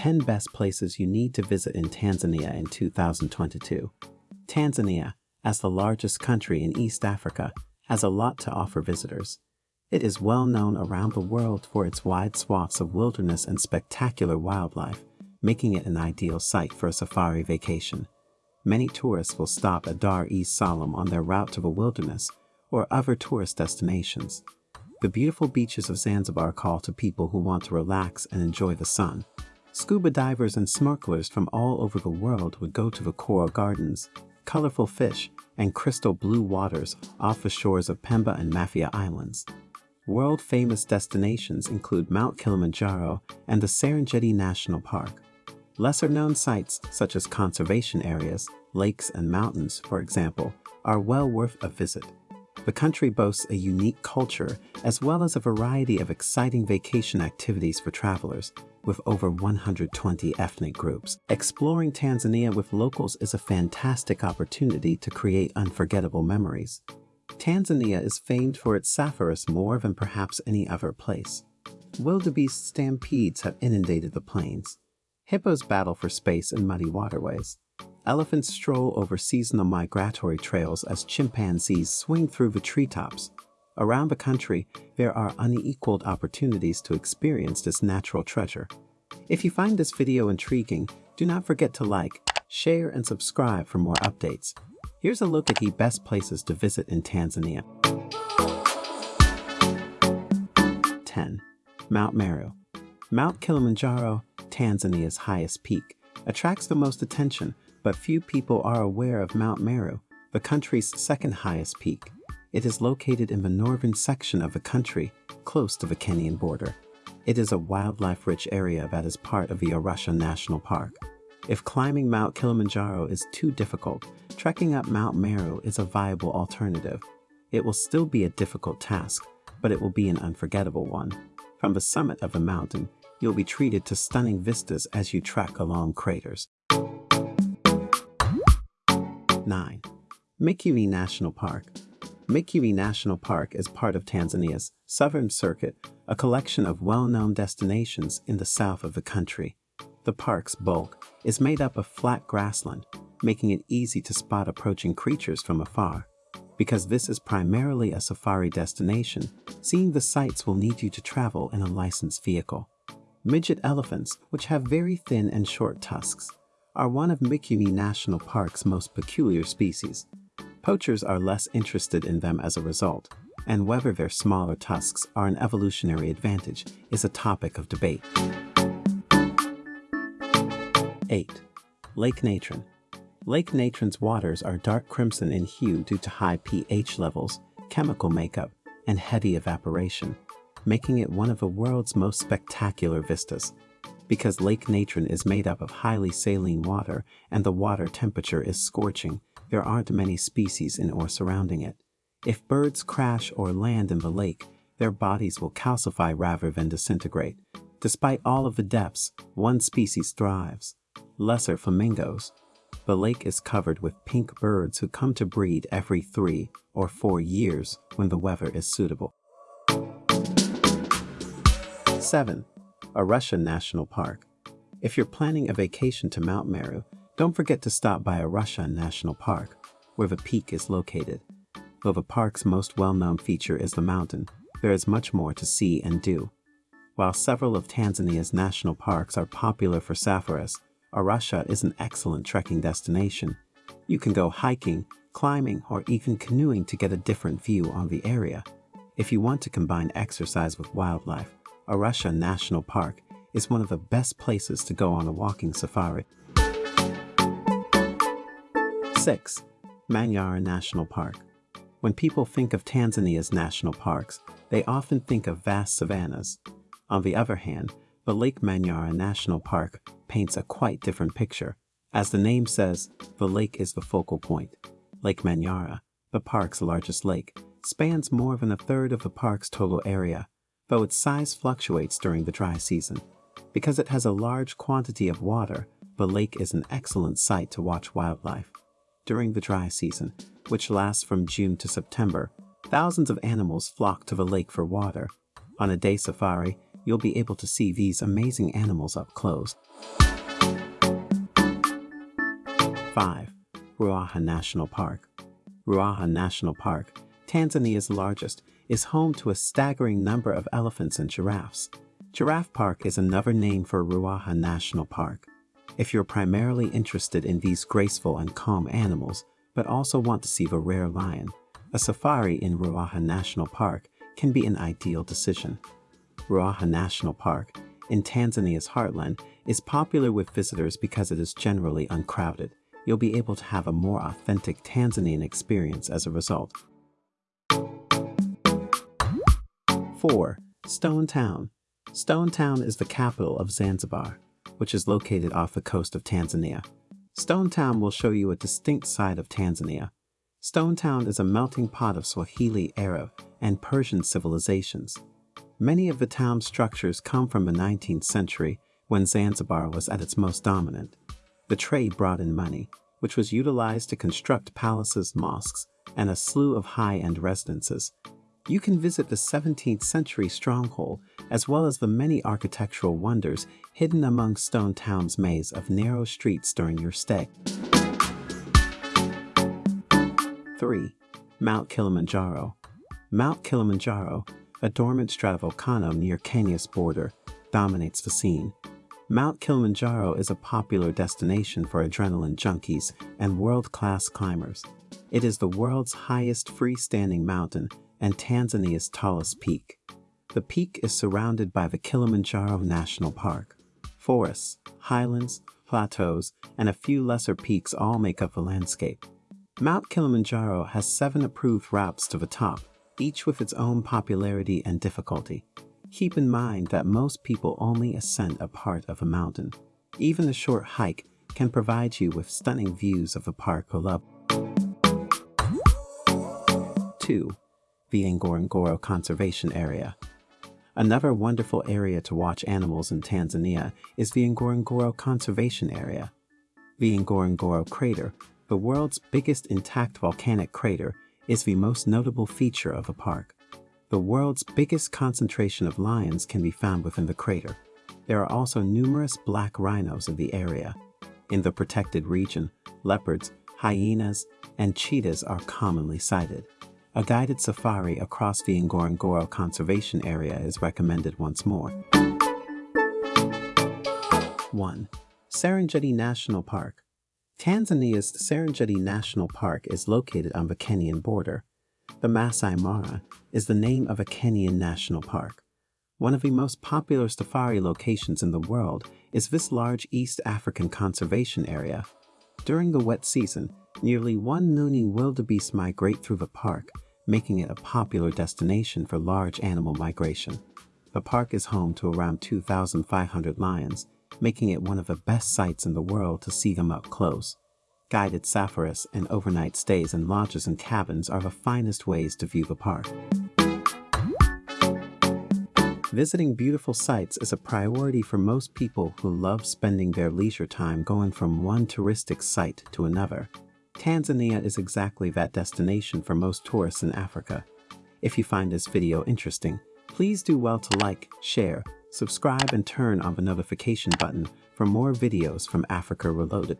10 best places you need to visit in Tanzania in 2022. Tanzania, as the largest country in East Africa, has a lot to offer visitors. It is well known around the world for its wide swaths of wilderness and spectacular wildlife, making it an ideal site for a safari vacation. Many tourists will stop at Dar es Salaam on their route to the wilderness or other tourist destinations. The beautiful beaches of Zanzibar call to people who want to relax and enjoy the sun. Scuba divers and snorkelers from all over the world would go to the coral gardens, colorful fish, and crystal blue waters off the shores of Pemba and Mafia Islands. World-famous destinations include Mount Kilimanjaro and the Serengeti National Park. Lesser-known sites, such as conservation areas, lakes, and mountains, for example, are well worth a visit. The country boasts a unique culture as well as a variety of exciting vacation activities for travelers, with over 120 ethnic groups. Exploring Tanzania with locals is a fantastic opportunity to create unforgettable memories. Tanzania is famed for its safaris more than perhaps any other place. Wildebeest stampedes have inundated the plains. Hippos battle for space in muddy waterways. Elephants stroll over seasonal migratory trails as chimpanzees swing through the treetops. Around the country, there are unequaled opportunities to experience this natural treasure. If you find this video intriguing, do not forget to like, share, and subscribe for more updates. Here's a look at the best places to visit in Tanzania. 10. Mount Meru Mount Kilimanjaro Tanzania's highest peak, attracts the most attention, but few people are aware of Mount Meru, the country's second highest peak. It is located in the northern section of the country, close to the Kenyan border. It is a wildlife-rich area that is part of the Arusha National Park. If climbing Mount Kilimanjaro is too difficult, trekking up Mount Meru is a viable alternative. It will still be a difficult task, but it will be an unforgettable one. From the summit of the mountain, you'll be treated to stunning vistas as you trek along craters. 9. Mikumi National Park Mikumi National Park is part of Tanzania's Southern Circuit, a collection of well-known destinations in the south of the country. The park's bulk is made up of flat grassland, making it easy to spot approaching creatures from afar. Because this is primarily a safari destination, seeing the sights will need you to travel in a licensed vehicle. Midget elephants, which have very thin and short tusks, are one of Mikumi National Park's most peculiar species. Poachers are less interested in them as a result, and whether their smaller tusks are an evolutionary advantage is a topic of debate. 8. Lake Natron Lake Natron's waters are dark crimson in hue due to high pH levels, chemical makeup, and heavy evaporation making it one of the world's most spectacular vistas. Because Lake Natron is made up of highly saline water and the water temperature is scorching, there aren't many species in or surrounding it. If birds crash or land in the lake, their bodies will calcify rather than disintegrate. Despite all of the depths, one species thrives. Lesser flamingos. The lake is covered with pink birds who come to breed every three or four years when the weather is suitable. 7. Arusha National Park. If you're planning a vacation to Mount Meru, don't forget to stop by Arusha National Park, where the peak is located. Though the park's most well-known feature is the mountain, there is much more to see and do. While several of Tanzania's national parks are popular for safaris, Arusha is an excellent trekking destination. You can go hiking, climbing, or even canoeing to get a different view on the area. If you want to combine exercise with wildlife, Arusha National Park is one of the best places to go on a walking safari. 6. Manyara National Park When people think of Tanzania's national parks, they often think of vast savannas. On the other hand, the Lake Manyara National Park paints a quite different picture. As the name says, the lake is the focal point. Lake Manyara, the park's largest lake, spans more than a third of the park's total area though its size fluctuates during the dry season. Because it has a large quantity of water, the lake is an excellent site to watch wildlife. During the dry season, which lasts from June to September, thousands of animals flock to the lake for water. On a day safari, you'll be able to see these amazing animals up close. 5. Ruaha National Park Ruaha National Park, Tanzania's largest, is home to a staggering number of elephants and giraffes. Giraffe Park is another name for Ruaha National Park. If you're primarily interested in these graceful and calm animals, but also want to see the rare lion, a safari in Ruaha National Park can be an ideal decision. Ruaha National Park, in Tanzania's heartland, is popular with visitors because it is generally uncrowded. You'll be able to have a more authentic Tanzanian experience as a result. 4. Stone Town Stone Town is the capital of Zanzibar, which is located off the coast of Tanzania. Stone Town will show you a distinct side of Tanzania. Stone Town is a melting pot of Swahili, Arab, and Persian civilizations. Many of the town's structures come from the 19th century when Zanzibar was at its most dominant. The trade brought in money, which was utilized to construct palaces, mosques, and a slew of high-end residences, you can visit the 17th century stronghold as well as the many architectural wonders hidden among Stone Town's maze of narrow streets during your stay. 3. Mount Kilimanjaro Mount Kilimanjaro, a dormant stratovolcano near Kenya's border, dominates the scene. Mount Kilimanjaro is a popular destination for adrenaline junkies and world-class climbers. It is the world's highest freestanding mountain and Tanzania's tallest peak. The peak is surrounded by the Kilimanjaro National Park. Forests, highlands, plateaus, and a few lesser peaks all make up the landscape. Mount Kilimanjaro has seven approved routes to the top, each with its own popularity and difficulty. Keep in mind that most people only ascend a part of a mountain. Even a short hike can provide you with stunning views of the park or level. 2 the Ngorongoro Conservation Area. Another wonderful area to watch animals in Tanzania is the Ngorongoro Conservation Area. The Ngorongoro Crater, the world's biggest intact volcanic crater, is the most notable feature of the park. The world's biggest concentration of lions can be found within the crater. There are also numerous black rhinos in the area. In the protected region, leopards, hyenas, and cheetahs are commonly sighted. A guided safari across the Ngorongoro Conservation Area is recommended once more. 1. Serengeti National Park Tanzania's Serengeti National Park is located on the Kenyan border. The Masai Mara is the name of a Kenyan national park. One of the most popular safari locations in the world is this large East African conservation area. During the wet season, Nearly 1 million wildebeest migrate through the park, making it a popular destination for large animal migration. The park is home to around 2,500 lions, making it one of the best sites in the world to see them up close. Guided safaris and overnight stays in lodges and cabins are the finest ways to view the park. Visiting beautiful sites is a priority for most people who love spending their leisure time going from one touristic site to another. Tanzania is exactly that destination for most tourists in Africa. If you find this video interesting, please do well to like, share, subscribe and turn on the notification button for more videos from Africa Reloaded.